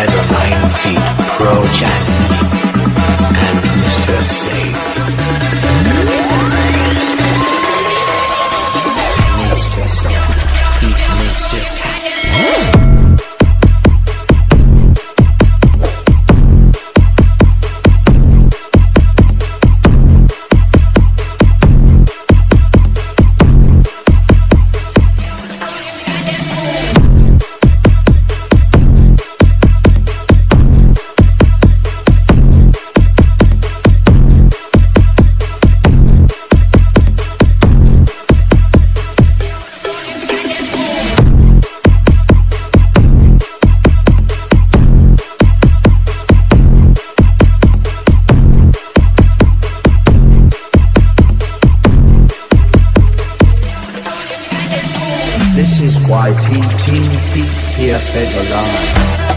Instead of nine feet, Pro Jack and Mr. Safe. Why feet here fed alive?